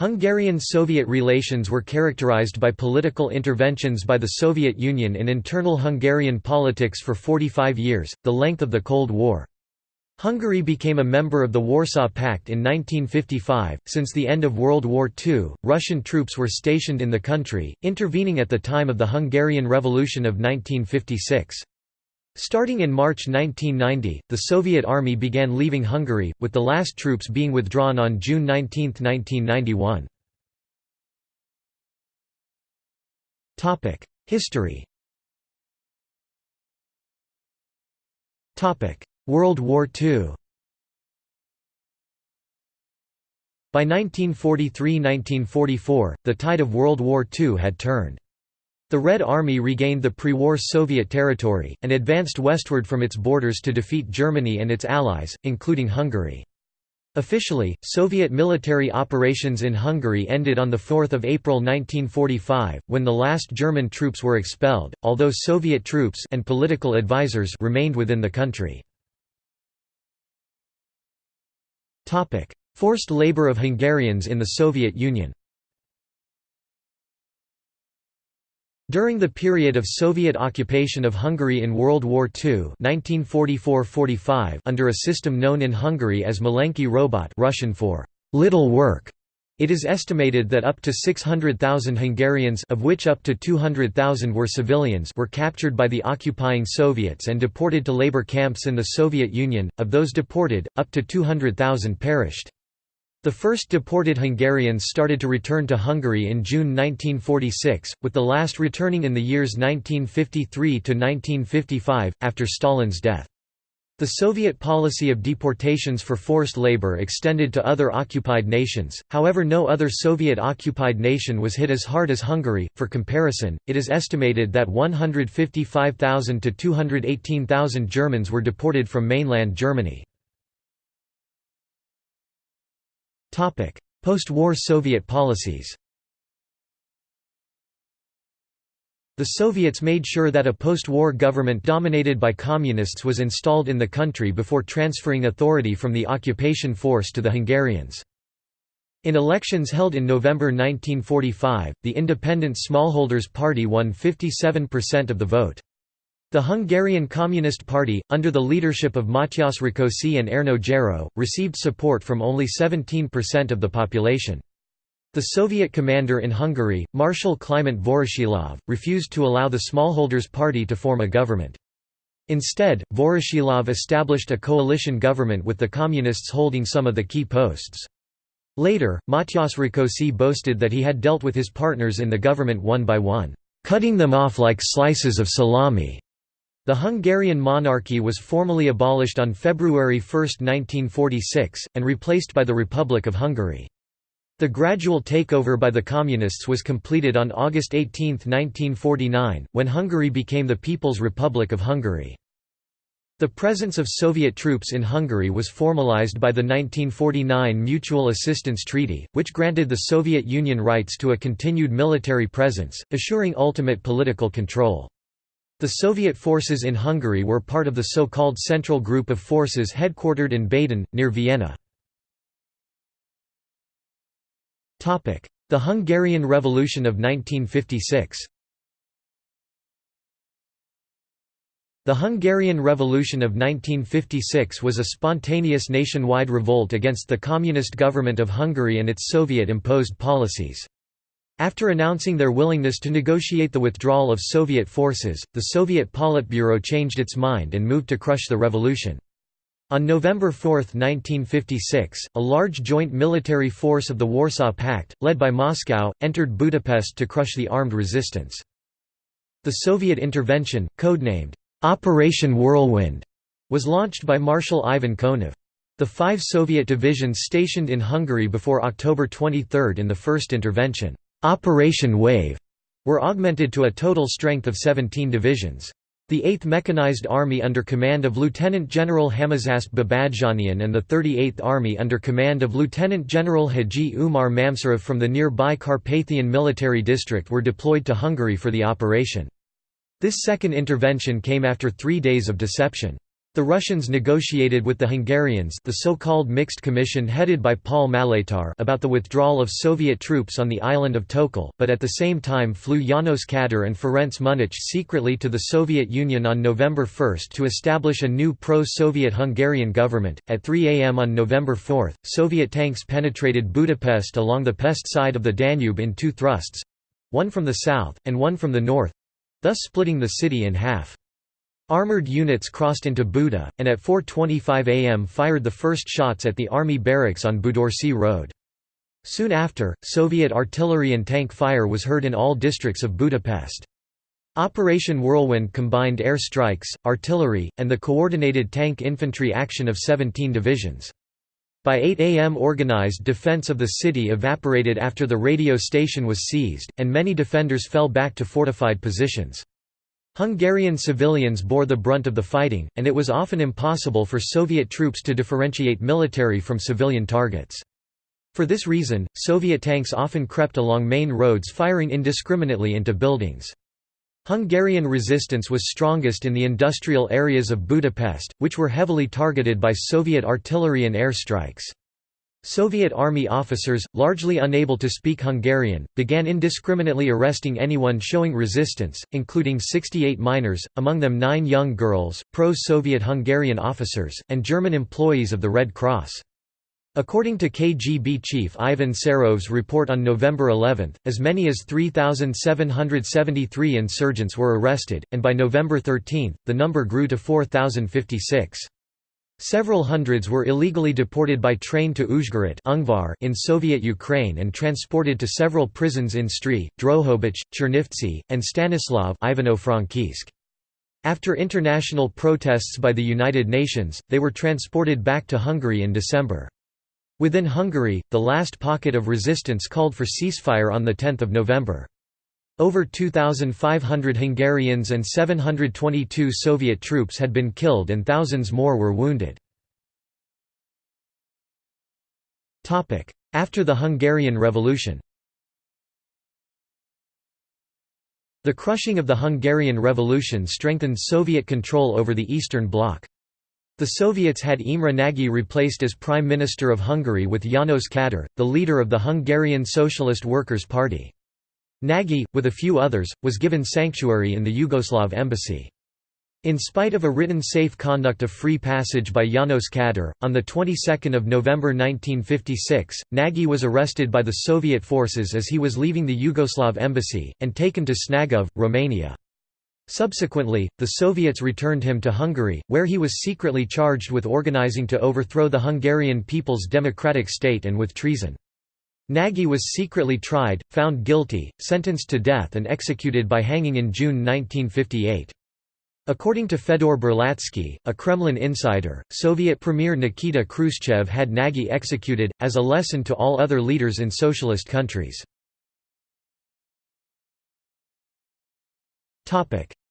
Hungarian-Soviet relations were characterized by political interventions by the Soviet Union in internal Hungarian politics for 45 years, the length of the Cold War. Hungary became a member of the Warsaw Pact in 1955. Since the end of World War II, Russian troops were stationed in the country, intervening at the time of the Hungarian Revolution of 1956. Starting in March 1990, the Soviet Army began leaving Hungary, with the last troops being withdrawn on June 19, 1991. History World War II By 1943–1944, the tide of World War II had turned. The Red Army regained the pre-war Soviet territory, and advanced westward from its borders to defeat Germany and its allies, including Hungary. Officially, Soviet military operations in Hungary ended on 4 April 1945, when the last German troops were expelled, although Soviet troops and political advisors remained within the country. Forced labor of Hungarians in the Soviet Union During the period of Soviet occupation of Hungary in World War II 1944–45 under a system known in Hungary as Malenki Robot Russian for little work, it is estimated that up to 600,000 Hungarians of which up to 200,000 were civilians were captured by the occupying Soviets and deported to labor camps in the Soviet Union. Of those deported, up to 200,000 perished. The first deported Hungarians started to return to Hungary in June 1946, with the last returning in the years 1953 to 1955, after Stalin's death. The Soviet policy of deportations for forced labor extended to other occupied nations, however no other Soviet-occupied nation was hit as hard as Hungary. For comparison, it is estimated that 155,000 to 218,000 Germans were deported from mainland Germany. Post-war Soviet policies The Soviets made sure that a post-war government dominated by communists was installed in the country before transferring authority from the occupation force to the Hungarians. In elections held in November 1945, the Independent Smallholders Party won 57% of the vote. The Hungarian Communist Party, under the leadership of Matyas Rákosi and Erno Gerő, received support from only 17% of the population. The Soviet commander in Hungary, Marshal Kliment Voroshilov, refused to allow the Smallholders Party to form a government. Instead, Voroshilov established a coalition government with the Communists holding some of the key posts. Later, Matyas Rákosi boasted that he had dealt with his partners in the government one by one, cutting them off like slices of salami. The Hungarian monarchy was formally abolished on February 1, 1946, and replaced by the Republic of Hungary. The gradual takeover by the Communists was completed on August 18, 1949, when Hungary became the People's Republic of Hungary. The presence of Soviet troops in Hungary was formalized by the 1949 Mutual Assistance Treaty, which granted the Soviet Union rights to a continued military presence, assuring ultimate political control. The Soviet forces in Hungary were part of the so-called Central Group of Forces headquartered in Baden, near Vienna. The Hungarian Revolution of 1956 The Hungarian Revolution of 1956 was a spontaneous nationwide revolt against the communist government of Hungary and its Soviet-imposed policies. After announcing their willingness to negotiate the withdrawal of Soviet forces, the Soviet Politburo changed its mind and moved to crush the revolution. On November 4, 1956, a large joint military force of the Warsaw Pact, led by Moscow, entered Budapest to crush the armed resistance. The Soviet intervention, codenamed Operation Whirlwind, was launched by Marshal Ivan Konev. The five Soviet divisions stationed in Hungary before October 23 in the first intervention Operation Wave were augmented to a total strength of 17 divisions. The 8th Mechanized Army under command of Lieutenant General Hamazasp Babadjanian and the 38th Army under command of Lieutenant General Haji Umar Mamsarov from the nearby Carpathian Military District were deployed to Hungary for the operation. This second intervention came after three days of deception. The Russians negotiated with the Hungarians the so-called Mixed Commission headed by Pál Maléter about the withdrawal of Soviet troops on the island of Tököl, but at the same time flew János Kadar and Ferenc Münnich secretly to the Soviet Union on November 1 to establish a new pro-Soviet Hungarian government. At 3 am on November 4, Soviet tanks penetrated Budapest along the Pest side of the Danube in two thrusts—one from the south, and one from the north—thus splitting the city in half. Armoured units crossed into Buda, and at 4.25 am fired the first shots at the army barracks on Budaörsi Road. Soon after, Soviet artillery and tank fire was heard in all districts of Budapest. Operation Whirlwind combined air strikes, artillery, and the coordinated tank infantry action of 17 divisions. By 8 am organized defense of the city evaporated after the radio station was seized, and many defenders fell back to fortified positions. Hungarian civilians bore the brunt of the fighting, and it was often impossible for Soviet troops to differentiate military from civilian targets. For this reason, Soviet tanks often crept along main roads firing indiscriminately into buildings. Hungarian resistance was strongest in the industrial areas of Budapest, which were heavily targeted by Soviet artillery and air strikes. Soviet army officers, largely unable to speak Hungarian, began indiscriminately arresting anyone showing resistance, including 68 minors, among them nine young girls, pro-Soviet Hungarian officers, and German employees of the Red Cross. According to KGB chief Ivan Serov's report on November 11, as many as 3,773 insurgents were arrested, and by November 13, the number grew to 4,056. Several hundreds were illegally deported by train to Uzhgorod in Soviet Ukraine and transported to several prisons in Stry, Drohobych, Chernivtsi, and Stanislav After international protests by the United Nations, they were transported back to Hungary in December. Within Hungary, the last pocket of resistance called for ceasefire on 10 November. Over 2,500 Hungarians and 722 Soviet troops had been killed and thousands more were wounded. After the Hungarian Revolution The crushing of the Hungarian Revolution strengthened Soviet control over the Eastern Bloc. The Soviets had Imre Nagy replaced as Prime Minister of Hungary with János Kadar, the leader of the Hungarian Socialist Workers' Party. Nagy, with a few others, was given sanctuary in the Yugoslav embassy. In spite of a written safe conduct of free passage by János Kadar, on the 22nd of November 1956, Nagy was arrested by the Soviet forces as he was leaving the Yugoslav embassy, and taken to Snagov, Romania. Subsequently, the Soviets returned him to Hungary, where he was secretly charged with organizing to overthrow the Hungarian People's Democratic State and with treason. Nagy was secretly tried, found guilty, sentenced to death and executed by hanging in June 1958. According to Fedor Burlatsky, a Kremlin insider, Soviet Premier Nikita Khrushchev had Nagy executed, as a lesson to all other leaders in socialist countries.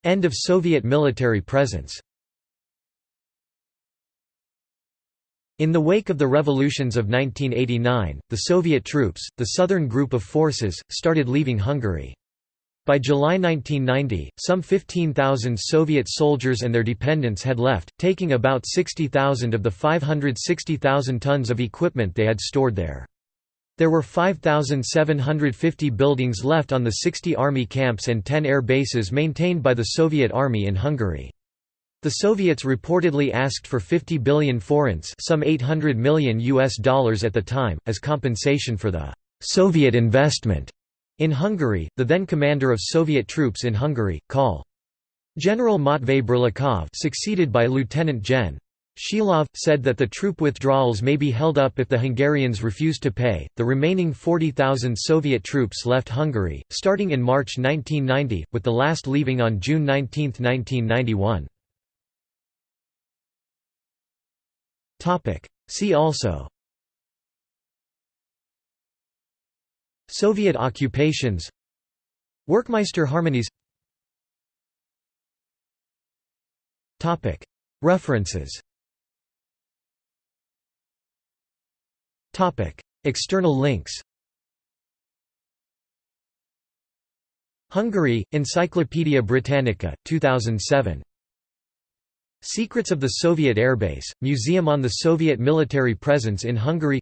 End of Soviet military presence In the wake of the revolutions of 1989, the Soviet troops, the southern group of forces, started leaving Hungary. By July 1990, some 15,000 Soviet soldiers and their dependents had left, taking about 60,000 of the 560,000 tons of equipment they had stored there. There were 5,750 buildings left on the 60 army camps and 10 air bases maintained by the Soviet Army in Hungary. The Soviets reportedly asked for 50 billion forints some 800 million US dollars at the time, as compensation for the «Soviet investment» in Hungary. The then commander of Soviet troops in Hungary, Col. General Matvei Burlakov succeeded by Lieutenant Gen. Shilov, said that the troop withdrawals may be held up if the Hungarians refuse to pay. The remaining 40,000 Soviet troops left Hungary, starting in March 1990, with the last leaving on June 19, 1991. See also. Soviet occupations. Werckmeister harmonies. References. External links. Hungary, Encyclopædia Britannica, 2007 Secrets of the Soviet Airbase, Museum on the Soviet military presence in Hungary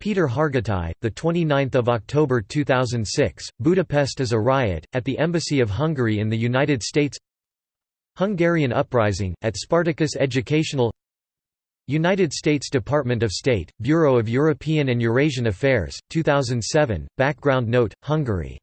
Peter 29th of October 2006, Budapest is a riot at the embassy of Hungary in the United States. Hungarian uprising at Spartacus Educational. United States Department of State, Bureau of European and Eurasian Affairs, 2007. Background note: Hungary